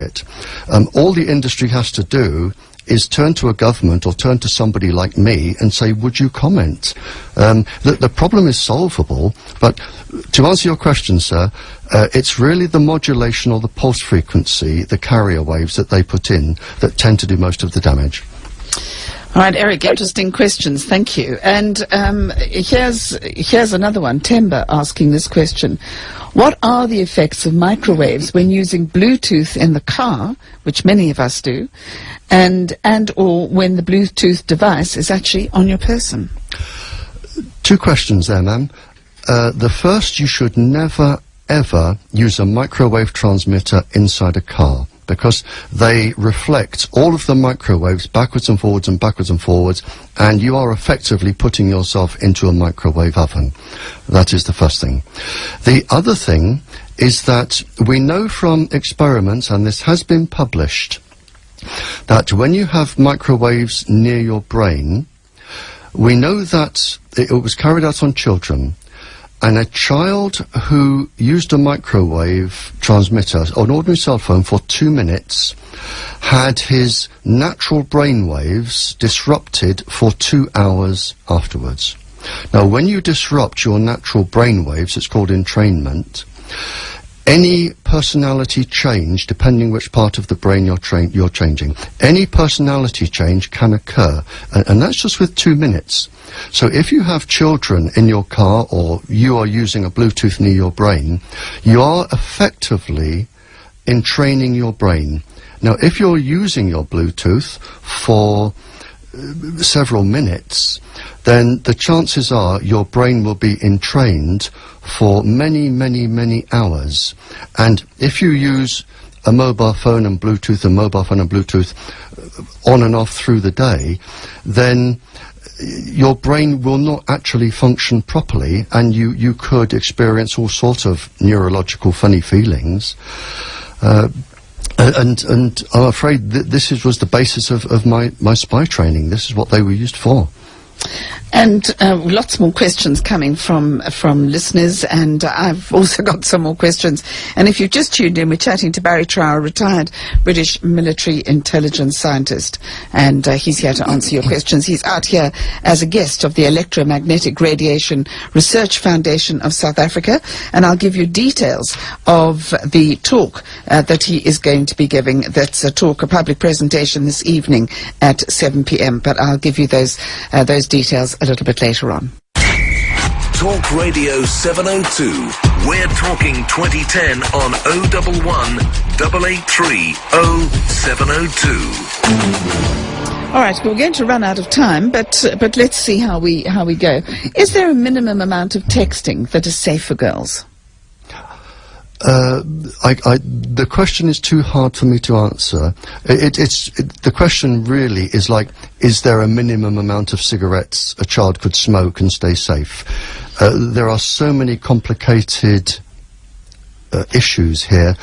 it. Um, all the industry has to do is turn to a government or turn to somebody like me and say, would you comment? Um, the, the, problem is solvable, but to answer your question, sir, uh, it's really the modulation or the pulse frequency, the carrier waves that they put in that tend to do most of the damage. All right, Eric, interesting questions. Thank you. And um, here's, here's another one, Temba asking this question. What are the effects of microwaves when using Bluetooth in the car, which many of us do, and, and or when the Bluetooth device is actually on your person? Two questions there, ma'am. Uh, the first, you should never, ever use a microwave transmitter inside a car because they reflect all of the microwaves backwards and forwards and backwards and forwards and you are effectively putting yourself into a microwave oven. That is the first thing. The other thing is that we know from experiments, and this has been published, that when you have microwaves near your brain, we know that it was carried out on children and a child who used a microwave transmitter, an ordinary cell phone, for two minutes had his natural brain waves disrupted for two hours afterwards. Now, when you disrupt your natural brain waves, it's called entrainment, any personality change, depending which part of the brain you're, you're changing, any personality change can occur, and, and that's just with two minutes. So if you have children in your car or you are using a Bluetooth near your brain, you are effectively entraining your brain. Now, if you're using your Bluetooth for several minutes, then the chances are your brain will be entrained for many, many, many hours. And if you use a mobile phone and Bluetooth, a mobile phone and Bluetooth uh, on and off through the day, then your brain will not actually function properly and you, you could experience all sorts of neurological funny feelings. Uh, and, and I'm afraid that this is, was the basis of, of my, my spy training. This is what they were used for. And uh, lots more questions coming from from listeners, and I've also got some more questions. And if you've just tuned in, we're chatting to Barry Trower, retired British military intelligence scientist, and uh, he's here to answer your questions. He's out here as a guest of the Electromagnetic Radiation Research Foundation of South Africa, and I'll give you details of the talk uh, that he is going to be giving. That's a talk, a public presentation this evening at 7 p.m. But I'll give you those uh, those details a little bit later on. Talk Radio 702. We're talking 2010 on 011 883 0702. All right, we're going to run out of time, but uh, but let's see how we how we go. Is there a minimum amount of texting that is safe for girls? Uh, I, I, the question is too hard for me to answer. It, it's it, the question really is like: Is there a minimum amount of cigarettes a child could smoke and stay safe? Uh, there are so many complicated uh, issues here.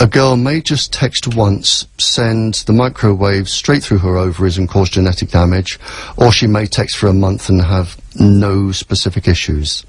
A girl may just text once, send the microwave straight through her ovaries and cause genetic damage, or she may text for a month and have no specific issues.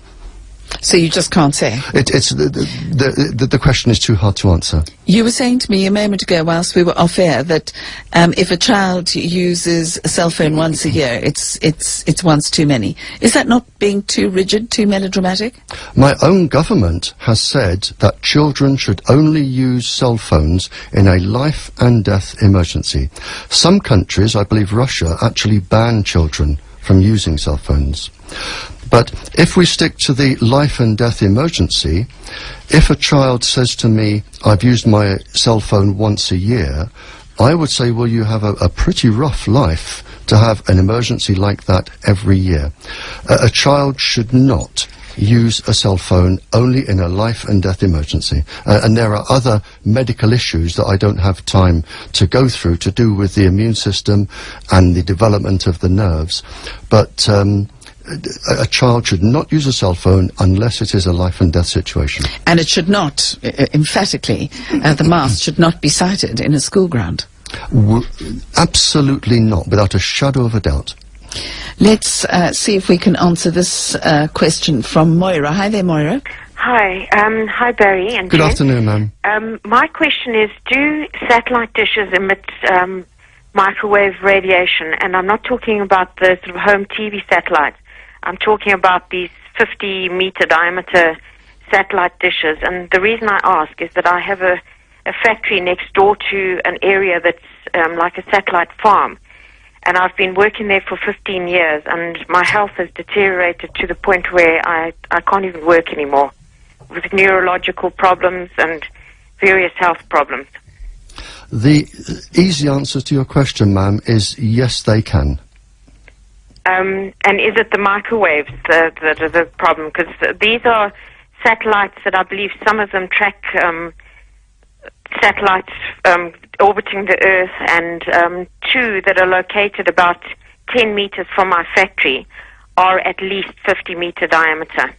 So you just can't say? It, it's the, the, the, the, question is too hard to answer. You were saying to me a moment ago whilst we were off air that um, if a child uses a cell phone once a year, it's, it's, it's once too many. Is that not being too rigid, too melodramatic? My own government has said that children should only use cell phones in a life and death emergency. Some countries, I believe Russia, actually ban children from using cell phones. But if we stick to the life and death emergency, if a child says to me, I've used my cell phone once a year, I would say, well, you have a, a pretty rough life to have an emergency like that every year. A child should not use a cell phone only in a life and death emergency. Uh, and there are other medical issues that I don't have time to go through to do with the immune system and the development of the nerves. But um, a child should not use a cell phone unless it is a life and death situation. And it should not, uh, emphatically, uh, the mast should not be sighted in a school ground. W absolutely not, without a shadow of a doubt. Let's uh, see if we can answer this uh, question from Moira. Hi there, Moira. Hi, um, hi Barry and Good Jen. afternoon, ma'am. Um, my question is: Do satellite dishes emit um, microwave radiation? And I'm not talking about the sort of home TV satellites. I'm talking about these 50 meter diameter satellite dishes. And the reason I ask is that I have a, a factory next door to an area that's um, like a satellite farm. And I've been working there for 15 years, and my health has deteriorated to the point where I, I can't even work anymore with neurological problems and various health problems. The easy answer to your question, ma'am, is yes, they can. Um, and is it the microwaves that, that are the problem? Because these are satellites that I believe some of them track um, satellites um, orbiting the Earth, and um, two that are located about 10 meters from my factory are at least 50 meter diameter.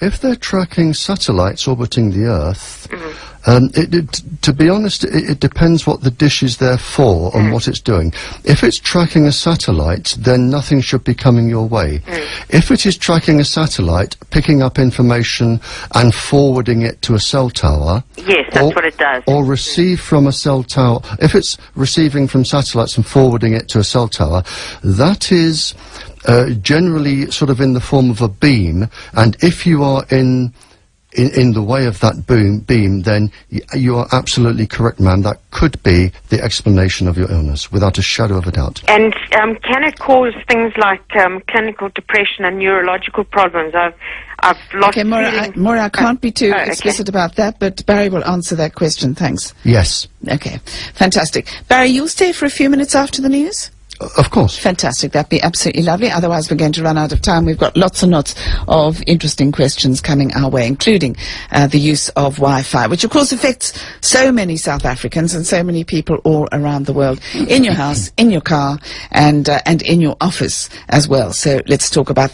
If they're tracking satellites orbiting the Earth, mm-hmm. um, it, it, to be honest, it, it depends what the dish is there for and mm. what it's doing. If it's tracking a satellite, then nothing should be coming your way. Mm. If it is tracking a satellite, picking up information and forwarding it to a cell tower, Yes, that's or, what it does. Or mm. receive from a cell tower. If it's receiving from satellites and forwarding it to a cell tower, that is uh, generally sort of in the form of a beam. And if you are in in, in the way of that boom, beam, then y- you are absolutely correct, ma'am. That could be the explanation of your illness, without a shadow of a doubt. And um, can it cause things like um, clinical depression and neurological problems? I've, I've lost Okay, Maura, I, Maura, I can't be too Oh, okay. explicit about that, but Barry will answer that question. Thanks. Yes, Okay, fantastic. Barry, you'll stay for a few minutes after the news? Of course. Fantastic. That'd be absolutely lovely. Otherwise, we're going to run out of time. We've got lots and lots of interesting questions coming our way, including uh, the use of Wi-Fi, which of course affects so many South Africans and so many people all around the world, in your house, in your car, and uh, and in your office as well. So let's talk about